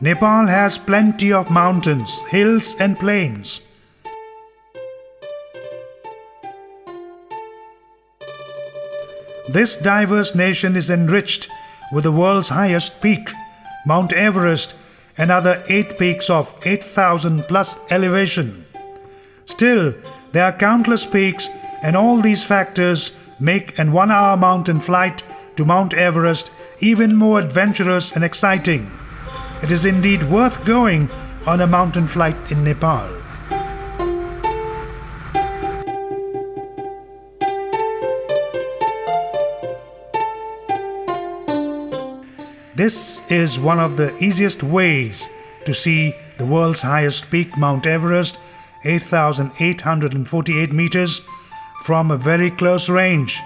Nepal has plenty of mountains, hills and plains. This diverse nation is enriched with the world's highest peak, Mount Everest, and other eight peaks of 8,000 plus elevation. Still, there are countless peaks, and all these factors make an one hour mountain flight to Mount Everest even more adventurous and exciting. It is indeed worth going on a mountain flight in Nepal. This is one of the easiest ways to see the world's highest peak, Mount Everest, 8,848 meters, from a very close range,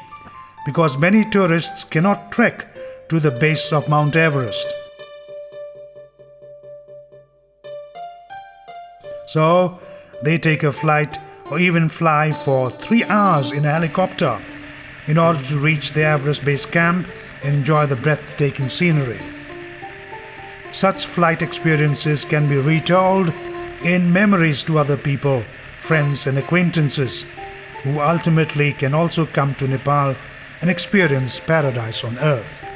because many tourists cannot trek to the base of Mount Everest. So they take a flight or even fly for three hours in a helicopter in order to reach the Everest base camp enjoy the breathtaking scenery. Such flight experiences can be retold in memories to other people, friends, and acquaintances who ultimately can also come to Nepal and experience paradise on earth.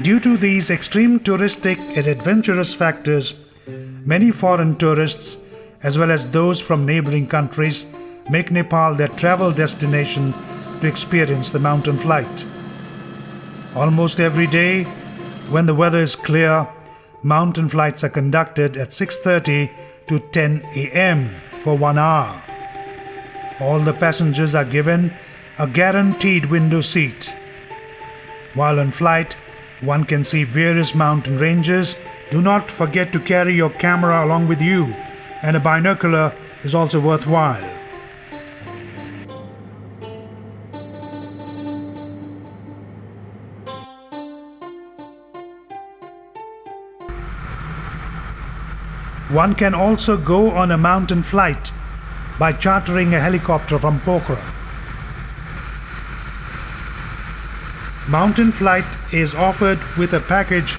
Due to these extreme touristic and adventurous factors, many foreign tourists, as well as those from neighboring countries, make Nepal their travel destination to experience the mountain flight. Almost every day, when the weather is clear, mountain flights are conducted at 6:30 to 10 a.m. for 1 hour. All the passengers are given a guaranteed window seat. While on flight, one can see various mountain ranges. Do not forget to carry your camera along with you, and a binocular is also worthwhile. One can also go on a mountain flight by chartering a helicopter from Pokhara. Mountain flight is offered with a package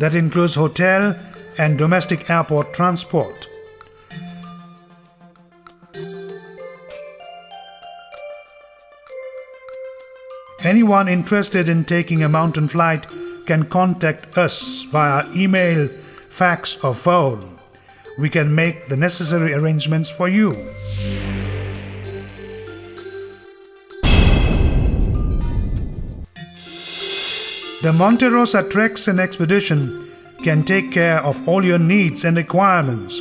that includes hotel and domestic airport transport. Anyone interested in taking a mountain flight can contact us via email, fax, or phone. We can make the necessary arrangements for you. The Monte Rosa Treks and Expedition can take care of all your needs and requirements.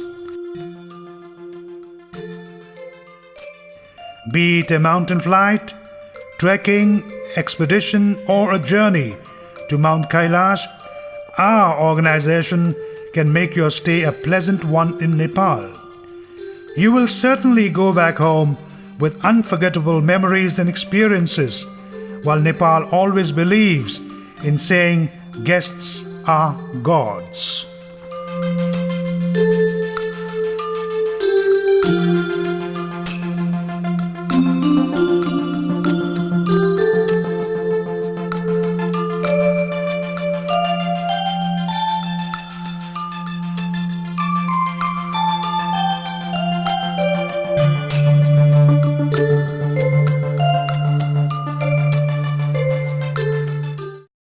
Be it a mountain flight, trekking, expedition, or a journey to Mount Kailash, our organization can make your stay a pleasant one in Nepal. You will certainly go back home with unforgettable memories and experiences, while Nepal always believes in saying guests are gods.